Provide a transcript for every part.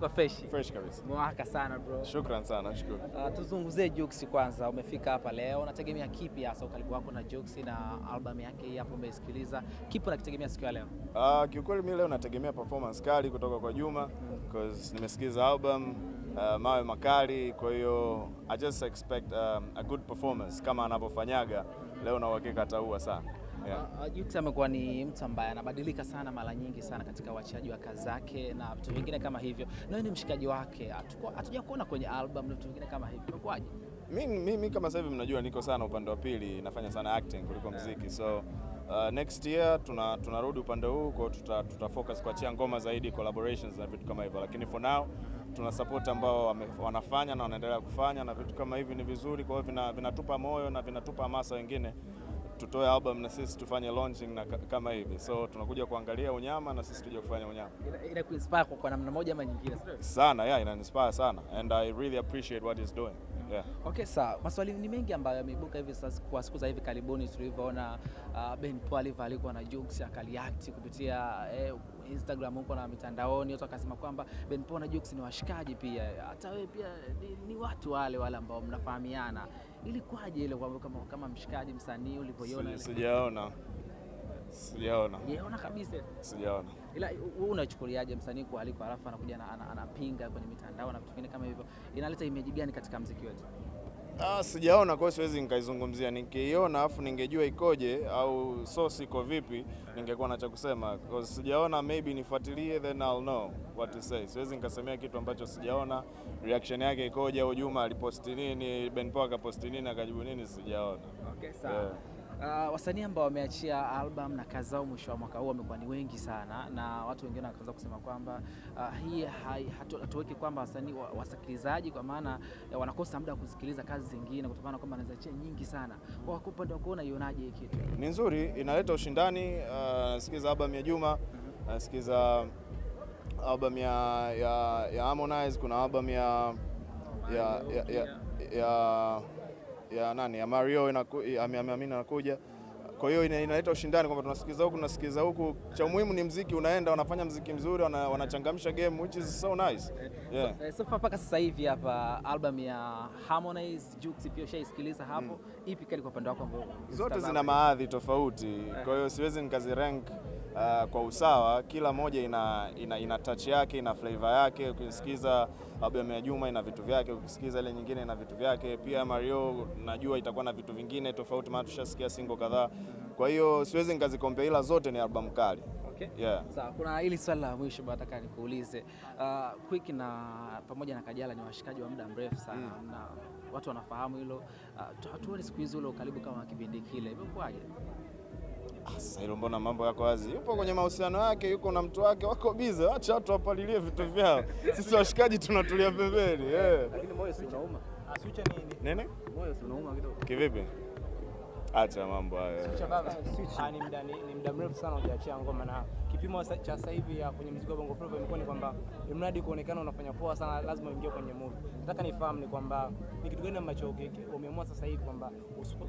Kwa fresh. Fresh kabisa. Mwaka sana bro. Shukran sana, nashukuru. Uh, tuzungumzie Jux kwanza. Umefika hapa leo, unategemea kipi hasa ukaribu wako na Jux na album yake hii hapo umeisikiliza? Kipi unakitegemea siku ya leo? Uh, kiukweli mimi leo nategemea performance kali kutoka kwa Juma because nimesikiza album uh, mawe makali, kwa hiyo I just expect um, a good performance kama anavyofanyaga leo, na uhakika ataua sana yeah. Uh, uh, Jux amekuwa ni mtu ambaye anabadilika sana mara nyingi sana katika uachaji wa kazi zake na vitu vingine kama hivyo. Na ni mshikaji wake, hatuja kuona kwenye album na vitu vingine kama hivyo. Imekuwaje? Mimi mi, mi kama sasa hivi mnajua niko sana upande wa pili, nafanya sana acting kuliko mziki, so uh, next year tuna tunarudi upande huu kwa tuta, tuta focus kuachia ngoma zaidi, collaborations na vitu kama hivyo, lakini for now tuna support ambao wanafanya na wanaendelea kufanya na vitu kama hivi ni vizuri, kwa hiyo vinatupa vina, vinatupa moyo na vinatupa hamasa wengine tutoe album na sisi tufanye launching na kama hivi, so tunakuja kuangalia unyama na sisi tuje kufanya unyama Ina- Ina kuinspire kwa, kwa namna moja ama nyingine. sana, yeah, ina inspire sana and I really appreciate what he's doing yeah. Okay, sawa. Maswali ni mengi ambayo yameibuka hivi sasa kwa siku za hivi karibuni tulivyoona uh, Ben Paul alivyo alikuwa na Jux akaliact kupitia eh, Instagram huko na mitandaoni, watu wakasema kwamba Ben Paul na Jux ni washikaji pia, hata wewe pia ni, ni watu wale wale ambao mnafahamiana. Ilikuwaje ile kwamba kama, kama mshikaji msanii ulivyoiona? Sija- Sijaona, sijaona, Sijaona kabisa. sijaona. Ila wewe unachukuliaje msanii kualikwa alafu anakuja anapinga kwenye mitandao na vitu vingine kama hivyo, inaleta image gani katika mziki wetu? Ah, sijaona, kwa hiyo siwezi nikaizungumzia. Nikiiona afu ningejua ikoje au source iko vipi, ningekuwa na cha kusema. Because sijaona, maybe nifuatilie, then I'll know what to say. Siwezi nikasemea kitu ambacho sijaona reaction yake ikoje, au Juma aliposti nini, Ben Pol akaposti nini, akajibu nini, sijaona. Okay, sawa. Yeah. Uh, wasanii ambao wameachia album na kazi zao mwisho wa mwaka huu wamekuwa ni wengi sana, na watu wengine wakaanza kusema kwamba uh, hii hatu- hatuweki kwamba wasanii wasikilizaji, kwa maana eh, wanakosa muda wa kusikiliza kazi zingine kutokana na kwamba anaziachia nyingi sana. Kwa upande wako unaionaje hii kitu? Ni nzuri, inaleta ushindani. Uh, album ya Juma, nasikiza album ya, ya, ya Harmonize, kuna album ya ya ya, ya, ya, ya nani ya Mario ya, Ami- Ami- Kwa hiyo ina- inaleta ushindani kwamba tunasikiza huku tunasikiliza huku. Cha muhimu ni mziki unaenda, wanafanya mziki mzuri, wana- wanachangamsha game which is so nice. Yeah. So, so far mpaka sasa hivi hapa album ya Harmonize Jux pia ushaisikiliza hapo, ipi kali kwa upande wako Zote zina maadhi tofauti, kwa hiyo siwezi nikazirank uh, kwa usawa. Kila moja ina, ina, ina touch yake, ina flavor yake. Ukisikiza albamu ya Juma ina vitu vyake, ukisikiza ile nyingine ina vitu vyake. Pia Mario najua itakuwa na vitu vingine tofauti, maana tushasikia single kadhaa. Kwa hiyo siwezi nikazikompea, ila zote ni album kali. Okay. Yeah. Sawa, kuna hili swali la mwisho nataka nikuulize. Uh, Quick na pamoja na Kajala ni washikaji wa muda mrefu sana mm. na watu wanafahamu hilo. Uh, tu- hatuoni siku hizi ule ukaribu kama kipindi kile, imekuwaje? Ah, Sasa hilo mbona mambo yako wazi? Yupo kwenye mahusiano yake, yuko na mtu wake, wako bize. wacha watu wapalilie vitu vyao, sisi washikaji tunatulia pembeni. Yeah. Lakini moyo si unauma, Switcher ni ni- Nini? moyo si unauma kidogo. Kivipi? Acha mambo hayo. Ah, ni muda ni, ni muda mrefu sana hujaachia ngoma na kipimo cha sasa hivi ya kwenye muziki wa Bongo Flava imekuwa ni kwamba mradi kuonekana unafanya poa sana lazima uingie kwenye movie. Nataka nifahamu ni kwamba ni kitu gani ambacho umeamua sasa hivi kwamba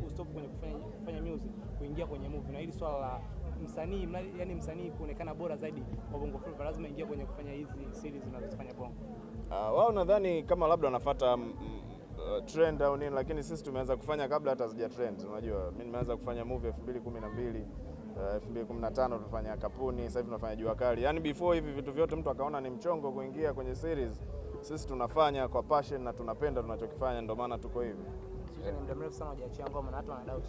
usitop kwenye kufanya kufanya music kuingia kwenye movie na hili swala la msanii mradi- yani msanii kuonekana bora zaidi kwa Bongo Flava lazima ingie kwenye kufanya hizi series zinazofanya Bongo. Uh, wao nadhani kama labda wanafuata uh, trend au nini, lakini sisi tumeanza kufanya kabla hata zija trend. Unajua, mimi nimeanza kufanya movie 2012 uh, 2015 tulifanya Kapuni, sasa hivi tunafanya Jua Kali. Yaani before hivi vitu vyote mtu akaona ni mchongo kuingia kwenye series, sisi tunafanya kwa passion na tunapenda tunachokifanya, ndio maana tuko hivi. Muda mrefu sana hujaachia ngoma na watu wana doubt.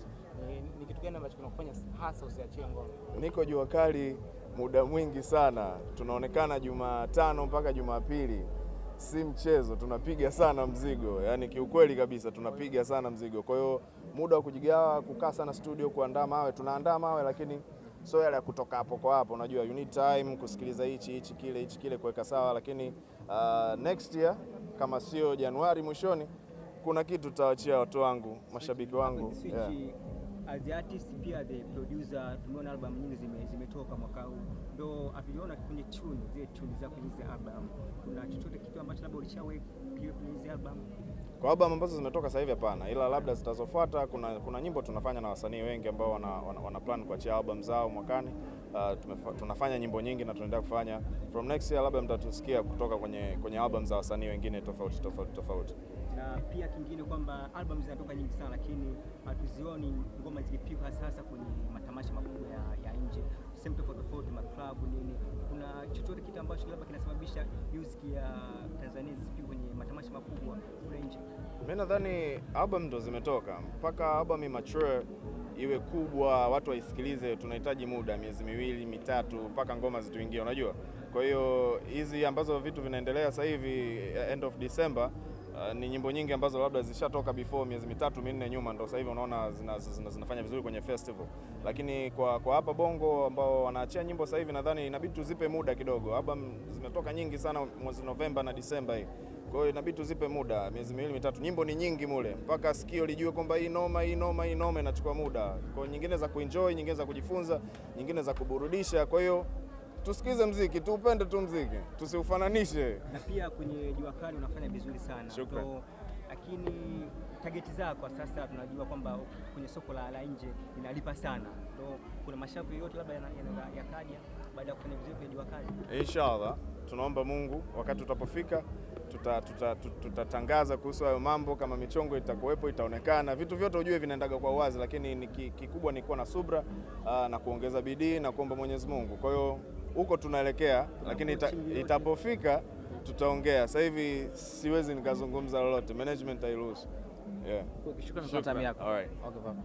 Ni, ni kitu gani ambacho kinakufanya hasa usiachie ngoma? Niko Jua Kali muda mwingi sana, tunaonekana Jumatano mpaka Jumapili, si mchezo, tunapiga sana mzigo, yani kiukweli kabisa tunapiga sana mzigo. Kwa hiyo muda wa kujigawa, kukaa sana studio, kuandaa mawe, tunaandaa mawe, lakini sio yale ya kutoka hapo kwa hapo. Unajua you need time kusikiliza hichi hichi kile hichi kile, kuweka sawa, lakini uh, next year kama sio Januari mwishoni, kuna kitu tutawachia watu wangu, mashabiki wangu yeah. As the artist pia the producer, tumeona album nyingi zime- zimetoka mwaka huu, ndo hatujaona kwenye tune zile tune zako hizi album, kuna chochote kitu ambacho labda ulishawe kwenye hizi album? Kwa album ambazo zimetoka sasa hivi hapana, ila labda zitazofuata. Kuna, kuna nyimbo tunafanya na wasanii wengi ambao wana, wana, wana plan kuachia album zao mwakani. Uh, tumefa, tunafanya nyimbo nyingi na tunaendelea kufanya. From next year labda mtatusikia kutoka kwenye kwenye album za wasanii wengine tofauti tofauti tofauti. Na pia kingine kwamba album zinatoka nyingi sana, lakini hatuzioni ngoma zikipigwa sasa kwenye matamasha makubwa ya, ya nje, sehemu tofauti tofauti, maklabu nini. Kuna chochote kitu ambacho labda kinasababisha music ya Tanzania zisipigwe kwenye matamasha makubwa kule nje? Mi nadhani album ndo zimetoka, mpaka album mature iwe kubwa, watu waisikilize, tunahitaji muda, miezi miwili mitatu, mpaka ngoma zituingie, unajua. Kwa hiyo hizi ambazo vitu vinaendelea sasa hivi end of December Uh, ni nyimbo nyingi ambazo labda zishatoka before miezi mitatu minne nyuma, ndo sasa hivi unaona zina, zina, zinafanya vizuri kwenye festival, lakini kwa, kwa hapa Bongo ambao wanaachia nyimbo sasa hivi nadhani inabidi tuzipe muda kidogo. Album zimetoka nyingi sana mwezi Novemba na Disemba hii, kwa hiyo inabidi tuzipe muda miezi miwili mitatu. Nyimbo ni nyingi mule, mpaka sikio lijue kwamba hii noma, hii noma, hii noma, inachukua muda. Kwa nyingine za kuenjoy, nyingine za kujifunza, nyingine za kuburudisha. Kwa hiyo tusikize mziki, tuupende tu mziki, tusiufananishe. na pia kwenye jua kali unafanya vizuri sana Shukran. So, lakini tageti zako kwa sasa tunajua kwamba kwenye soko la, la nje inalipa sana, So, kuna mashavu yoyote labda yakaja baada ya kufanya vizuri kwenye jua kali? Inshallah, tunaomba Mungu wakati utapofika tutatangaza tuta, tuta, tuta kuhusu hayo mambo, kama michongo itakuwepo, itaonekana. Vitu vyote ujue vinaendaga kwa uwazi, lakini ni kikubwa ni kuwa na subra aa, na kuongeza bidii na kuomba Mwenyezi Mungu. Kwa hiyo huko tunaelekea, lakini ita, itapofika tutaongea. Sasa hivi siwezi nikazungumza lolote, management hairuhusu. Yeah. Shukrani kwa time yako. All right. Okay, bye.